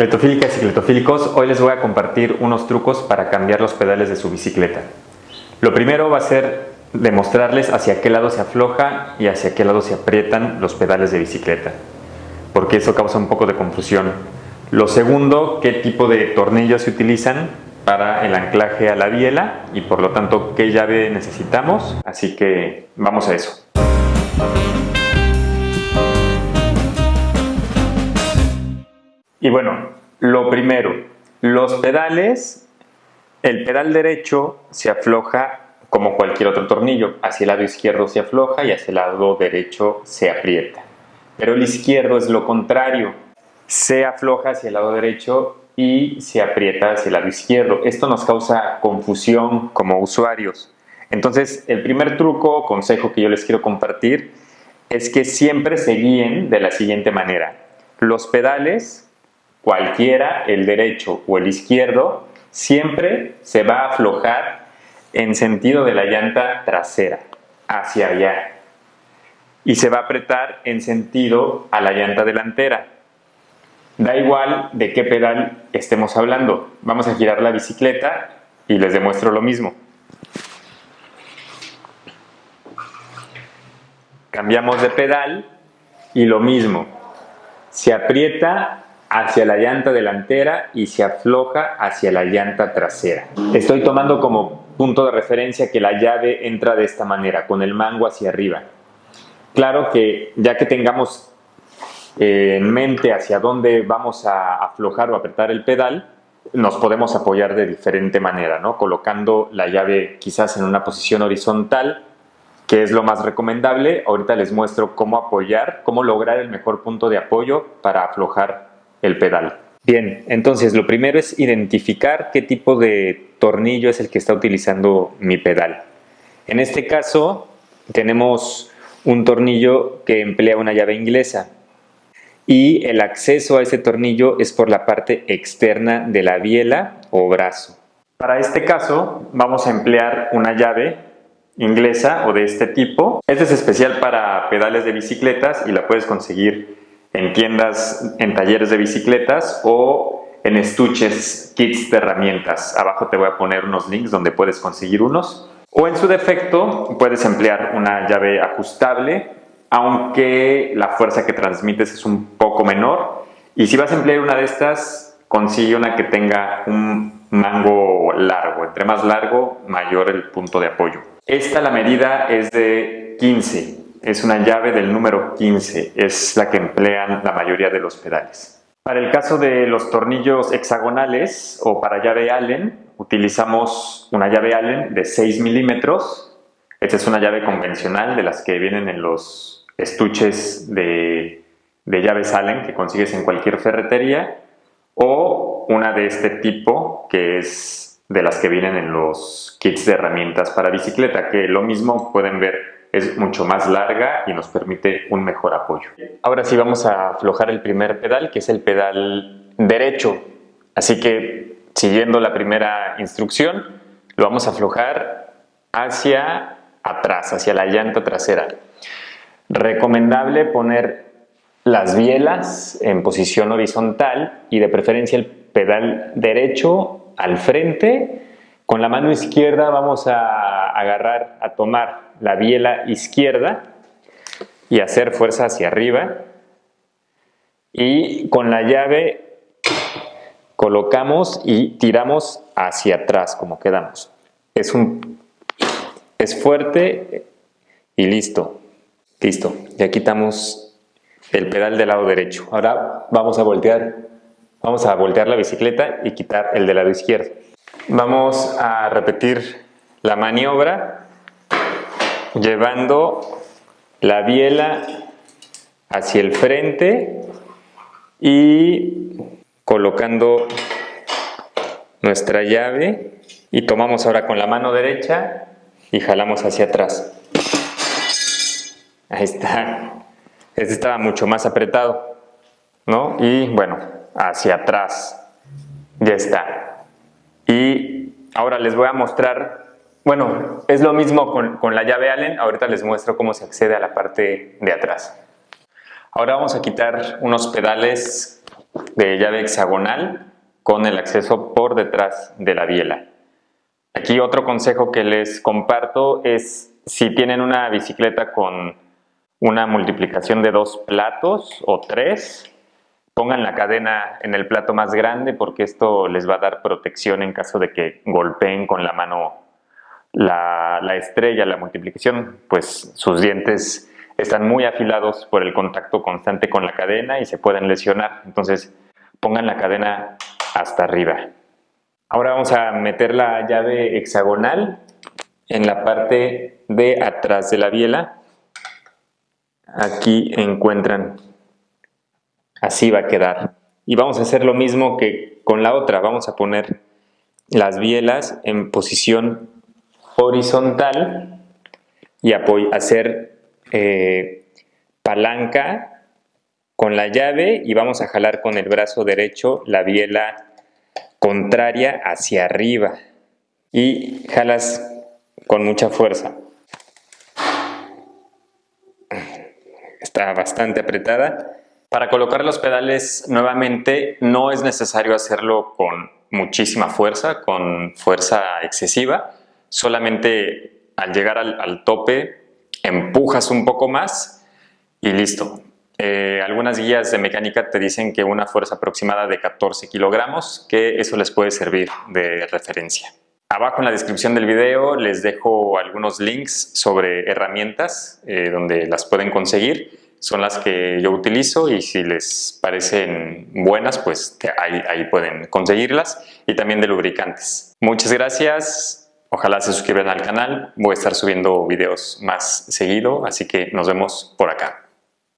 Cletofílicas y cletofílicos, hoy les voy a compartir unos trucos para cambiar los pedales de su bicicleta. Lo primero va a ser demostrarles hacia qué lado se afloja y hacia qué lado se aprietan los pedales de bicicleta, porque eso causa un poco de confusión. Lo segundo, qué tipo de tornillos se utilizan para el anclaje a la biela y por lo tanto qué llave necesitamos, así que vamos a eso. Y bueno, lo primero, los pedales, el pedal derecho se afloja como cualquier otro tornillo, hacia el lado izquierdo se afloja y hacia el lado derecho se aprieta. Pero el izquierdo es lo contrario, se afloja hacia el lado derecho y se aprieta hacia el lado izquierdo. Esto nos causa confusión como usuarios. Entonces, el primer truco o consejo que yo les quiero compartir es que siempre se guíen de la siguiente manera. Los pedales cualquiera, el derecho o el izquierdo, siempre se va a aflojar en sentido de la llanta trasera, hacia allá. Y se va a apretar en sentido a la llanta delantera. Da igual de qué pedal estemos hablando. Vamos a girar la bicicleta y les demuestro lo mismo. Cambiamos de pedal y lo mismo. Se aprieta hacia la llanta delantera y se afloja hacia la llanta trasera. Estoy tomando como punto de referencia que la llave entra de esta manera, con el mango hacia arriba. Claro que ya que tengamos eh, en mente hacia dónde vamos a aflojar o apretar el pedal, nos podemos apoyar de diferente manera, ¿no? colocando la llave quizás en una posición horizontal, que es lo más recomendable. Ahorita les muestro cómo apoyar, cómo lograr el mejor punto de apoyo para aflojar el pedal. Bien, entonces lo primero es identificar qué tipo de tornillo es el que está utilizando mi pedal. En este caso tenemos un tornillo que emplea una llave inglesa y el acceso a ese tornillo es por la parte externa de la biela o brazo. Para este caso vamos a emplear una llave inglesa o de este tipo. Este es especial para pedales de bicicletas y la puedes conseguir en tiendas, en talleres de bicicletas o en estuches, kits de herramientas. Abajo te voy a poner unos links donde puedes conseguir unos. O en su defecto puedes emplear una llave ajustable, aunque la fuerza que transmites es un poco menor. Y si vas a emplear una de estas, consigue una que tenga un mango largo. Entre más largo, mayor el punto de apoyo. Esta la medida es de 15 es una llave del número 15, es la que emplean la mayoría de los pedales. Para el caso de los tornillos hexagonales o para llave Allen, utilizamos una llave Allen de 6 milímetros. Esta es una llave convencional de las que vienen en los estuches de, de llaves Allen que consigues en cualquier ferretería o una de este tipo que es de las que vienen en los kits de herramientas para bicicleta que lo mismo pueden ver es mucho más larga y nos permite un mejor apoyo. Ahora sí vamos a aflojar el primer pedal, que es el pedal derecho. Así que siguiendo la primera instrucción, lo vamos a aflojar hacia atrás, hacia la llanta trasera. Recomendable poner las bielas en posición horizontal y de preferencia el pedal derecho al frente. Con la mano izquierda vamos a agarrar, a tomar la biela izquierda y hacer fuerza hacia arriba y con la llave colocamos y tiramos hacia atrás como quedamos. Es, un, es fuerte y listo. Listo, ya quitamos el pedal del lado derecho. Ahora vamos a voltear, vamos a voltear la bicicleta y quitar el del lado izquierdo. Vamos a repetir la maniobra llevando la biela hacia el frente y colocando nuestra llave y tomamos ahora con la mano derecha y jalamos hacia atrás. Ahí está. Este estaba mucho más apretado, ¿no? Y bueno, hacia atrás. Ya está. Y ahora les voy a mostrar bueno, es lo mismo con, la llave Allen, ahorita les muestro cómo se accede a la parte de atrás. Ahora vamos a quitar unos pedales de llave hexagonal con el acceso por detrás de la biela. Aquí otro consejo que les comparto es si tienen una bicicleta con una multiplicación de dos platos o tres, pongan la cadena en el plato más grande porque esto les va a dar protección en caso de que golpeen con la mano la, la estrella, la multiplicación, pues sus dientes están muy afilados por el contacto constante con la cadena y se pueden lesionar. Entonces pongan la cadena hasta arriba. Ahora vamos a meter la llave hexagonal en la parte de atrás de la biela. Aquí encuentran, así va a quedar. Y vamos a hacer lo mismo que con la otra, vamos a poner las bielas en posición horizontal y hacer eh, palanca con la llave y vamos a jalar con el brazo derecho la biela contraria hacia arriba y jalas con mucha fuerza. Está bastante apretada. Para colocar los pedales nuevamente no es necesario hacerlo con muchísima fuerza, con fuerza excesiva. Solamente al llegar al, tope empujas un poco más y listo. Eh, algunas guías de mecánica te dicen que una fuerza aproximada de 14 kilogramos, que eso les puede servir de referencia. Abajo en la descripción del video les dejo algunos links sobre herramientas eh, donde las pueden conseguir. Son las que yo utilizo y si les parecen buenas, pues ahí, ahí pueden conseguirlas. Y también de lubricantes. Muchas gracias. Ojalá se suscriban al canal. Voy a estar subiendo videos más seguido, así que nos vemos por acá.